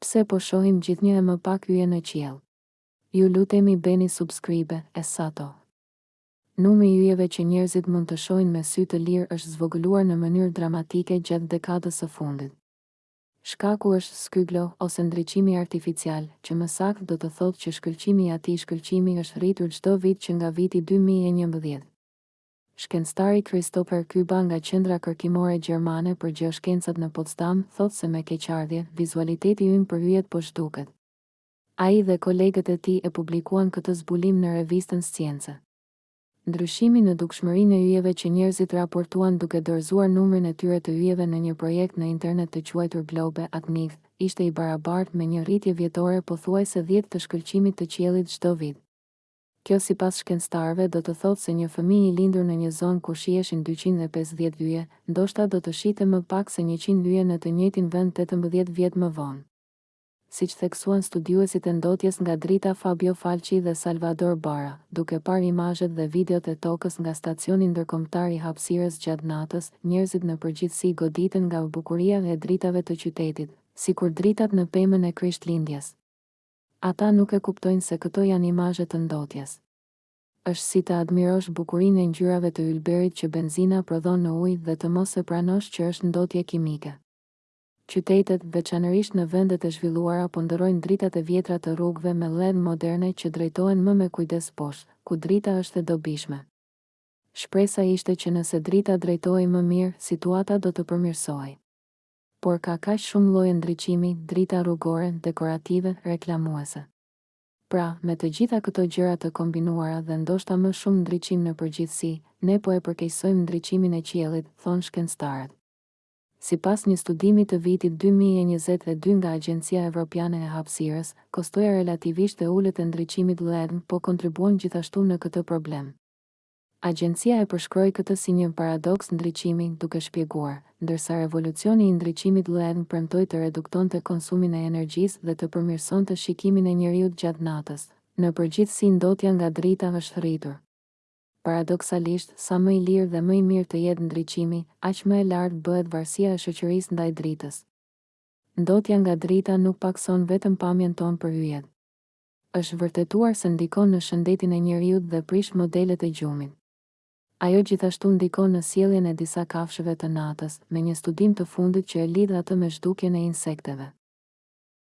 Pse po shohim gjithnjë e më pak yje në qiell. Ju lutemi bëni subscribe Esato. Numri i yjeve që njerëzit mund të shohin me sy të lirë është zvogëluar në mënyrë dramatike gjatë dekadës së fundit. Shkaku është skyglow ose ndriçimi artificial, që më saktë do të thotë që shkëlqimi i atij shkëlqimi është rritur çdo vit që nga viti dy mijë e njëmbëdhjetë. Shkencëtari Christopher Kyba nga Qendra Kërkimore Gjermane për Gjeoshkencat në Potsdam thotë se me keqardhje, vizualiteti ynë për yjet po zhduket. Ai dhe kolegët e tij e publikuan këtë zbulim në revistën Science. Ndryshimi në dukshmërinë e yjeve që njerëzit raportuan duke dorëzuar numrin e tyre të yjeve në një projekt në internet të quajtur Globe at Night ishte i barabartë me një rritje vjetore pothuajse dhjetë të shkëlqimit të qiellit çdo vit. Kjo sipas shkencëtarëve do të thotë se një fëmijë i lindur në një zonë ku shiheshin dyqind e pesëdhjetë yje, ndoshta do të shihte më pak se njëqind yje në të njëjtin vend tetëmbëdhjetë vjet më vonë. Siç theksuan studiuesit e ndotjes nga drita Fabio Falchi dhe Salvador Bara, duke parë imazhet dhe videot e Tokës nga Stacioni Ndërkombëtar i Hapësirës gjatë natës, njerëzit në përgjithësi goditen nga bukuria e dritave të qytetit, sikur dritat në pemën e Krishtlindjes. Ata nuk e kuptojnë se këto janë imazhe të ndotjes. Është si të admirosh bukurinë e ngjyrave të ylberit që benzina prodhon në ujë dhe të mos e pranosh që është ndotje kimike. Qytetet, veçanërisht në vendet e zhvilluara po ndërrojnë dritat e vjetra të rrugëve me LED moderne që drejtohen më me kujdes poshtë, ku drita është e dobishme. Shpresa ishte që nëse drita drejtohej më mirë, situata do të përmirësohej. Por ka kaq shumë lloje ndriçimi, drita rrugore, dekorative, reklamuese. Pra, me të gjitha këto gjëra të kombinuara dhe ndoshta më shumë ndriçim në përgjithësi, ne po e përkeqësojmë ndriçimin e qiellit, thonë shkencëtarët. Sipas një studimi të vitit dy mijë e njëzet e dy nga Agjencia Evropiane e Hapësirës, kostoja relativisht e ulët e ndriçimit LED po kontribuon gjithashtu në këtë problem. Agjencia e përshkroi këtë si një paradoks ndriçimi, duke shpjeguar, Ndërsa revolucioni i ndriçimit LED premtoi të reduktonte konsumin e energjisë dhe të përmirësonte shikimin e njeriut gjatë natës, në përgjithësi ndotja nga drita është rritur. Paradoksalisht, sa më i lirë dhe më i mirë të jetë ndriçimi, aq më e lartë bëhet varësia e shoqërisë ndaj dritës. Ndotja nga drita nuk pakëson vetëm pamjen tonë për yjet. Është vërtetuar se ndikon në shëndetin e njeriut dhe prish modelet e gjumit. Ajo gjithashtu ndikon në sjelljen e disa kafshëve të natës, me një studim të fundit që e lidh atë me zhdukjen e insekteve.